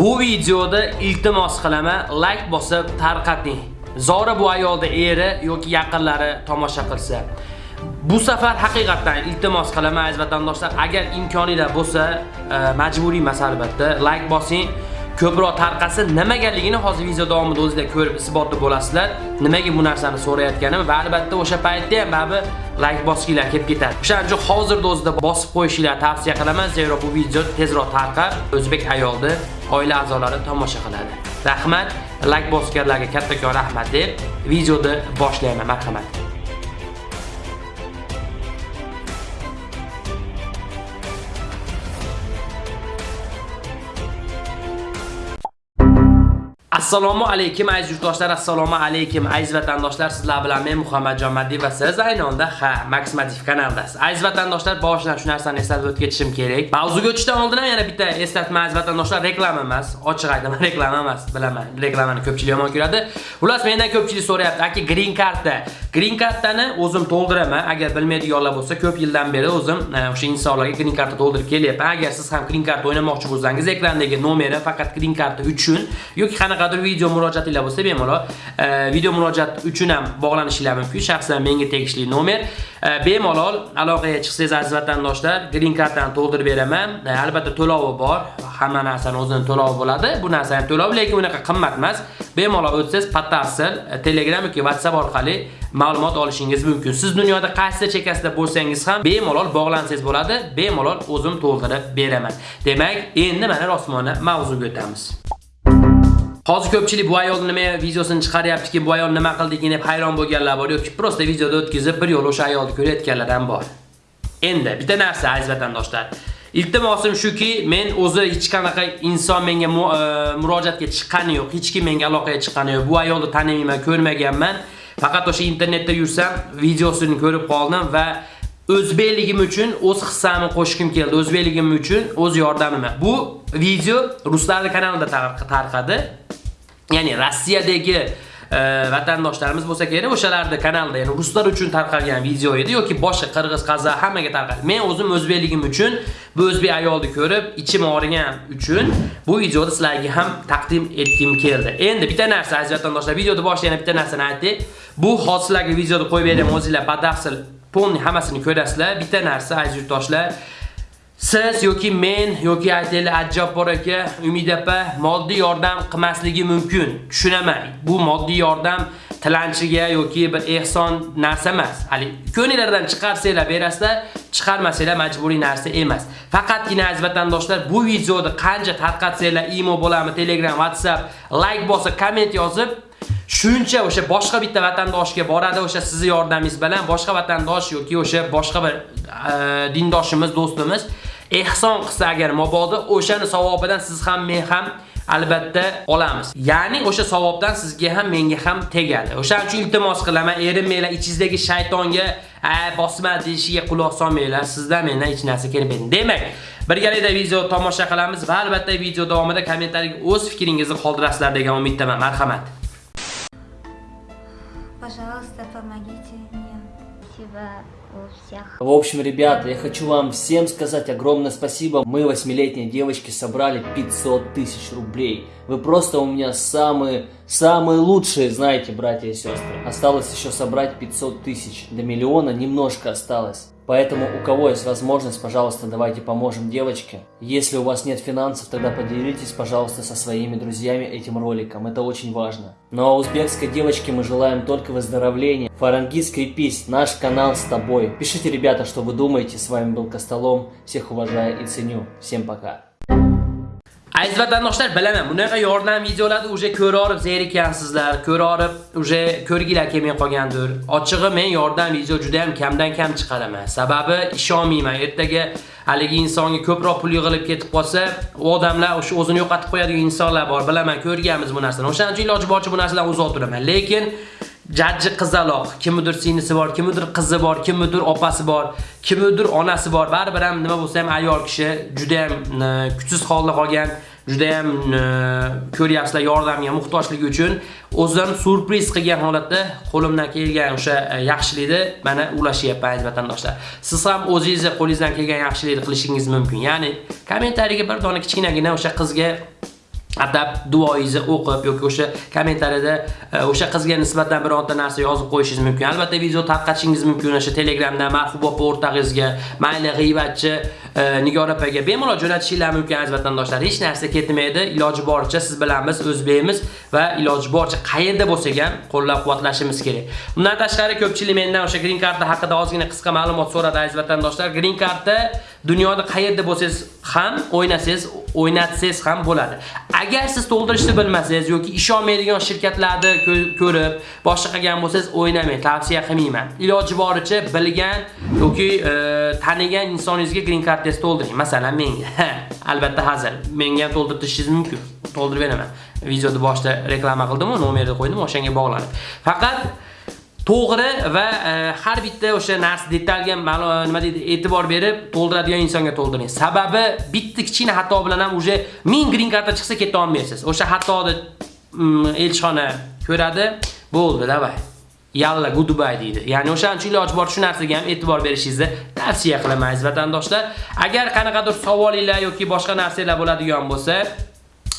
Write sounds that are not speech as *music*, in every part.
Bu videoda iltimos qilaman like bosib tarqating. Zora bu ayolda eri yoki yaqinlari tomosha qilsa. Bu safar haqiqatdan iltimos qilaman aziz vatandoshlar, agar imkoninglar bo'lsa, e, majburiy emas albatta, like bosing. ko'proq tarqasa nimagaligini hozir video davomida o'zingizlar ko'rib isbotli bo'lasizlar. Nimaga bu narsani so'rayotganim va albatta o'sha paytda ham baribir like bosinglar kelib ketadi. O'shaning uchun hozirda o'zida bosib qo'yishinglar tavsiya qilaman, zero bu video tezroq tarqab, o'zbek ayolni oila a'zolari tomosha qiladi. Rahmat, like bosganlarga kattakon rahmat deb videoni boshlayman. Marhamat. Assalomu alaykum aziz yurtdoshlar, assalomu alaykum aziz vatandoshlar. Sizlar bilan men Muhammadjon Maddi va siz aynonda ha Max kanaldasiz. Aziz vatandoshlar, boshidan shu narsani eslatib o'tib ketishim kerak. Mavzuga o'tishdan oldin ham yana bitta eslatma aziz vatandoshlar, reklama emas, ochiq aytaman, *laughs* reklama emas, bilaman. Reklamani ko'pchilik yomon ko'radi. Xullas, mendan ko'pchilik so'rayapti, aka green karta. Green kartani o'zim to'ldiraman. Agar bilmaydiganlar bo'lsa, ko'p yildan beri o'zim e, o'sha insonlarga green karta to'ldirib kelyapman. Agar siz ham green karta o'ynamoqchi bo'lsangiz, ekrandagi nomeri faqat green karta uchun yoki qanaqadir video murojaatinglar bo'lsa, bemalol e, video murojaat uchun ham bog'lanishinglar mumkin. Shaxsan menga tegishli nomer. E, bemalol aloqaga chiqsangiz aziz vatandoshlar, green kartani to'ldirib beraman. E, albatta to'lovi bor. Hamma narsani o'zini to'lovi bo'ladi. Bu narsa ham to'lov, lekin unaqa qimmat emas. Bemalol o'tsangiz, batafsil Telegram yoki WhatsApp orqali ma'lumot olishingiz mumkin. Siz dunyoda qaysi chekkasida bo'lsangiz ham bemalol bog'lansangiz bo'ladi. Bemalol o'zim to'ldirib beraman. Demak, endi mana rosmona mavzuga o'tamiz. Hozir ko'pchilik bu ayol nima videosini chiqaryaptiki, bu ayol nima qildiki deb hayron bo'lganlar bor yoki prosta videoda o'tkazib bir yo'l o'sha ayolni ko'rayotganlar ham bor. Endi bitta narsa aziz vatandoshlar. Iltimosim shuki, men o'zi hech qanaqa inson menga e, murojaatga chiqqani yo'q, hech kim menga aloqaga chiqqani yo'q. Bu ayolni tanimayman, ko'rmaganman. Faqat o'sha internetda yursam, videosini ko'rib qoldim va o'zbekligim uchun o'z hissamni qo'shkim keldi. O'zbekligim uchun o'z yordamim. Bu video ruslar kanalida tarqadi. Ya'ni Rossiyadagi e, vatandoshlarimiz bo'lsa kerak, o'shalarda kanalda, ya'ni ruslar uchun tarqalgan video edi yoki boshqa qirg'iz, qozoq hammaga tarqaldi. Men o'zim o'zbekligim uchun bu o'zbek ayolni ko'rib, ichim og'rigan uchun bu videoni sizlarga ham taqdim etgim keldi. Endi bitta narsa aziz vatandoshlar, videoni boshida yana bitta narsani aytdik. Bu hodisalarga videoni qo'yib beraman, o'zingizlar batafsil polni hammasini ko'rasizlar. Bitta narsa aziz yurtdoshlar, Siz yoki men yoki aytaylik Ajjobbor aka, Umid opa moddiy yordam qilmasligi mumkin. Tushunaman. Bu moddiy yordam tilanchiga yoki bir ehson narsa emas. Hali ko'ngillardan chiqarsanglar berasizlar, chiqarmasanglar majburiy narsa emas. Faqatgina aziz vatandoshlar bu videoni qancha tarqatsanglar, imo bo'lami, Telegram, WhatsApp, like bosib, komment yozib shuncha o'sha boshqa bitta vatandoshga boradi o'sha sizning yordamingiz bilan boshqa vatandosh yoki o'sha boshqa bir e, dindoshimiz, do'stimiz ehson qilsa agar mabodo o'shani savobidan siz ham men ham albatta olamiz. Ya'ni o'sha savobdan sizga ham menga ham tegadi. O'shaning uchun iltimos qilaman, erinmanglar ichingizdagi shaytonga a bosma deyishiga quloq solmanglar. Sizdan mendan hech narsa kelmaydi. Demak, birgalikda video tomosha qilamiz va albatta video davomida kommentariyga o'z fikringizni qoldirasizlar degan umiddaman. Marhamat. Пожалуйста, помогите мне. Спасибо всех. В общем, ребята, я хочу вам всем сказать огромное спасибо. Мы, восьмилетние девочки, собрали 500 тысяч рублей. Вы просто у меня самые, самые лучшие, знаете, братья и сестры. Осталось еще собрать 500 тысяч. До миллиона немножко осталось. Поэтому у кого есть возможность, пожалуйста, давайте поможем девочке. Если у вас нет финансов, тогда поделитесь, пожалуйста, со своими друзьями этим роликом. Это очень важно. Ну а узбекской девочке мы желаем только выздоровления. Фарангиз, скрепись, наш канал с тобой. Пишите, ребята, что вы думаете. С вами был Костолом. Всех уважаю и ценю. Всем пока. Aziz vatandoshlar, bilaman, bunaqa yordam videolarni уже ko'rib zerikansizlar, ko'rib uje ko'rgilar kelmay qolgandir. Ochig'i men yordam video juda ham kamdan kam chiqaraman. Sababi ishonmayman. Ertaga haligi insonga ko'proq pul yig'ilib ketib qolsa, u odamlar o'sha o'zini yo'qotib qo'yadigan insonlar bor. Bilaman, ko'rganmiz bu narsani. O'shaning uchun iloji boricha bu narsadan uzoq turaman. Lekin jajji qizaloq, kimnidir singlisi bor, kimnidir qizi bor, kimnidir opasi bor, kimnidir onasi bor. Baribir ham nima bo'lsa ham ayol kishi juda ham e, kuchsiz holda qolgan juda ham e, ko'ryapsizlar yordamga muhtojligi uchun o'zim surpriz qilgan holatda qo'limdan kelgan o'sha e, yaxshilikni mana ulashyapman aziz vatandoshlar. Siz ham o'zingizni qo'lingizdan kelgan yaxshilikni qilishingiz mumkin. Ya'ni kommentariyaga bir dona kichkinagina o'sha qizga atab duoingizni o'qib yoki o'sha kommentariyada e, o'sha qizga nisbatan bironta narsa yozib qo'yishingiz mumkin. Albatta video tarqatishingiz mumkin o'sha Telegramda Marhub opa o'rtog'ingizga mayli g'iybatchi e, Nigora opaga bemalol jo'natishingiz mumkin aziz vatandoshlar. Hech narsa ketmaydi. Iloji boricha siz bilan biz o'zbekmiz va iloji boricha qayerda bo'lsak ham qo'llab-quvvatlashimiz kerak. Bundan tashqari ko'pchilik mendan o'sha green karta haqida ozgina qisqa ma'lumot so'radi aziz vatandoshlar. Green karta dunyoda qayerda bo'lsangiz ham o'ynasangiz, o'ynatsangiz ham bo'ladi. Agar siz to'ldirishni bilmasangiz yoki ishonmaydigan shirkatlarni ko'rib, boshqa qilgan bo'lsangiz o'ynamang, tavsiya qilmayman. Iloji boricha bilgan yoki e, tanigan insoningizga green cardingizni to'ldiring. Masalan, menga. *laughs* Albatta hazil. Menga ham to'ldirib mumkin. To'ldirib beraman. Videoda boshida reklama qildim-ku, nomerni qo'ydim, o'shanga bog'lanib. Faqat to'g'ri va e, har bitta o'sha narsa detalga nima deydi e'tibor berib to'ldiradigan insonga to'ldiring. Sababi bitta kichkina xato bilan ham уже 1000 green karta chiqsa keta olmaysiz. O'sha xatoni mm, elchixona ko'radi, bo'ldi, davay. Yalla goodbye deydi. Ya'ni o'shaning uchun iloji bor shu narsaga ham e'tibor berishingizni tavsiya qilaman aziz vatandoshlar. Agar qanaqadir savolinglar yoki boshqa narsalar bo'ladigan bo'lsa,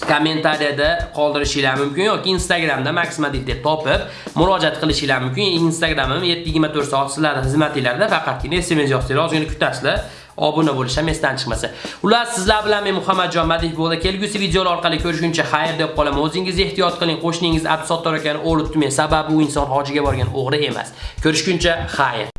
kommentariyada qoldirishinglar mumkin yoki Instagramda Maximadit deb topib murojaat qilishinglar mumkin. Instagramim 724 soat sizlarning xizmatinglarda faqatgina SMS yozsanglar, ozgina kutasizlar. obuna bo'lish ham esdan chiqmasa. Ular sizlar bilan men Muhammadjon Madih bo'ldi. Kelgusi videolar orqali ko'rishguncha xayr deb qolaman. O'zingizni ehtiyot qiling. Qo'shningiz Abdusattor akani o'libdi men, Sababi u inson hojiga borgan o'g'ri emas. Ko'rishguncha xayr.